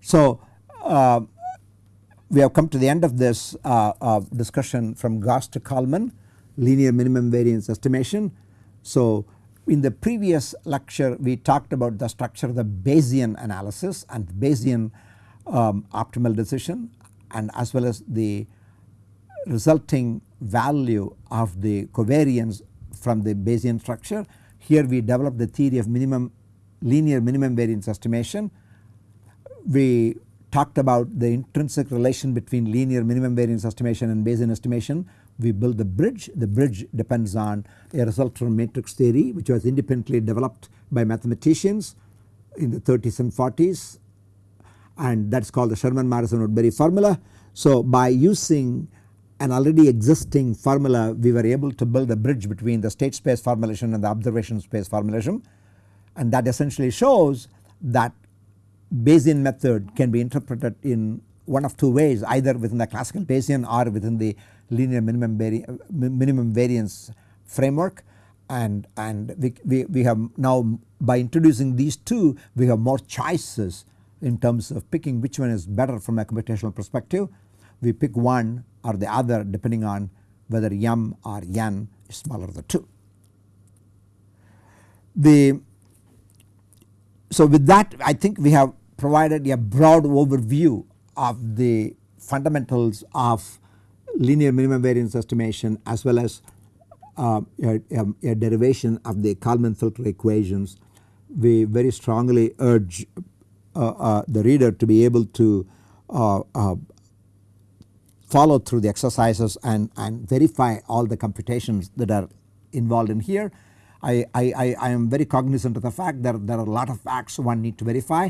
So uh, we have come to the end of this uh, uh, discussion from Gauss to Kalman linear minimum variance estimation. So in the previous lecture we talked about the structure of the Bayesian analysis and Bayesian um, optimal decision and as well as the resulting value of the covariance from the Bayesian structure. Here we developed the theory of minimum linear minimum variance estimation. We talked about the intrinsic relation between linear minimum variance estimation and Bayesian estimation we build the bridge. The bridge depends on a result from matrix theory which was independently developed by mathematicians in the 30s and 40s and that is called the Sherman Morrison Woodbury formula. So by using an already existing formula we were able to build a bridge between the state space formulation and the observation space formulation and that essentially shows that Bayesian method can be interpreted in one of two ways either within the classical Bayesian or within the linear minimum, vari minimum variance framework and, and we, we, we have now by introducing these two we have more choices in terms of picking which one is better from a computational perspective. We pick one or the other depending on whether m or n is smaller than 2. The so with that I think we have provided a broad overview of the fundamentals of linear minimum variance estimation as well as uh, a, a, a, derivation of the Kalman filter equations. We very strongly urge uh, uh, the reader to be able to uh, uh, follow through the exercises and, and verify all the computations that are involved in here. I, I, I am very cognizant of the fact that there are a lot of facts one need to verify.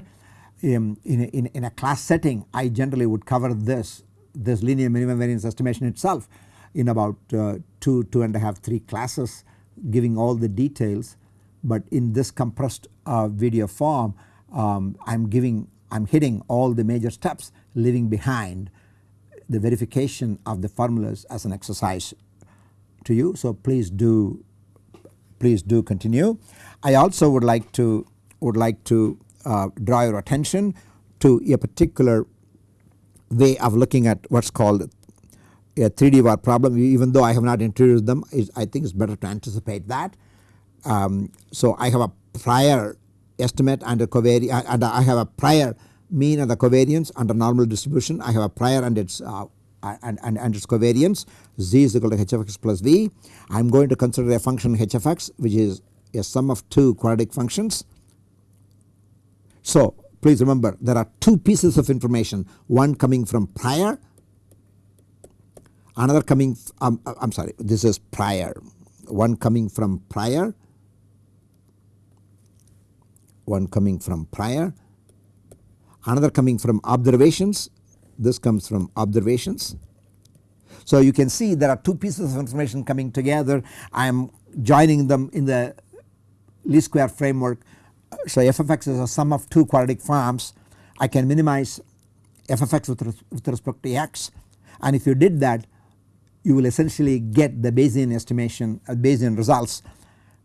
Um, in, a, in, in a class setting I generally would cover this, this linear minimum variance estimation itself in about uh, 2, 2 and a half, 3 classes giving all the details but in this compressed uh, video form um, I am giving I am hitting all the major steps leaving behind the verification of the formulas as an exercise to you. So please do please do continue. I also would like to would like to uh, draw your attention to a particular way of looking at what is called a 3D VAR problem even though I have not introduced them I think it is better to anticipate that. Um, so I have a prior estimate under covariance and I have a prior mean and the covariance under normal distribution I have a prior and its uh, and, and, and its covariance z is equal to h of x plus v. I am going to consider a function h of x which is a sum of two quadratic functions. So please remember there are two pieces of information one coming from prior another coming um, I am sorry this is prior one coming from prior one coming from prior another coming from observations this comes from observations. So you can see there are two pieces of information coming together I am joining them in the least square framework. So f of x is a sum of two quadratic forms I can minimize f of x with, res with respect to x and if you did that you will essentially get the Bayesian estimation uh, Bayesian results.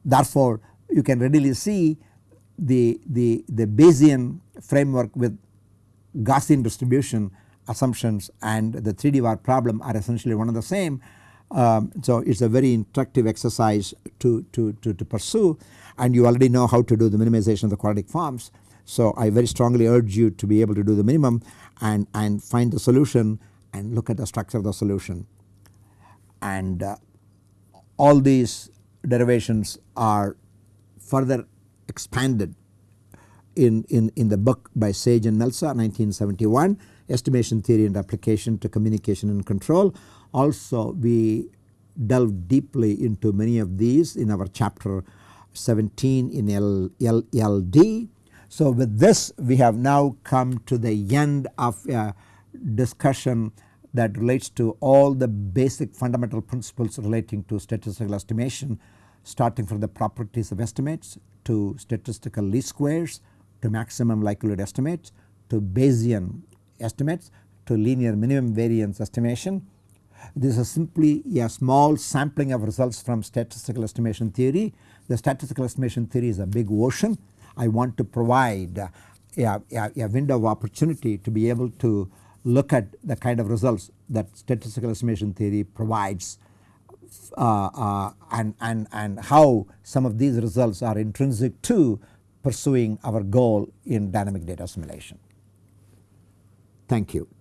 Therefore you can readily see the, the, the Bayesian framework with Gaussian distribution assumptions and the 3D VAR problem are essentially one and the same. Um, so it is a very instructive exercise to, to, to, to, pursue and you already know how to do the minimization of the quadratic forms. So I very strongly urge you to be able to do the minimum and, and find the solution and look at the structure of the solution. And uh, all these derivations are further expanded in, in, in the book by Sage and Melsa 1971 estimation theory and application to communication and control. Also we delve deeply into many of these in our chapter 17 in LLD. So with this we have now come to the end of a discussion that relates to all the basic fundamental principles relating to statistical estimation starting from the properties of estimates to statistical least squares to maximum likelihood estimates to Bayesian estimates to linear minimum variance estimation. This is simply a small sampling of results from statistical estimation theory. The statistical estimation theory is a big ocean. I want to provide a, a, a window of opportunity to be able to look at the kind of results that statistical estimation theory provides uh, uh, and, and, and how some of these results are intrinsic to pursuing our goal in dynamic data assimilation. Thank you.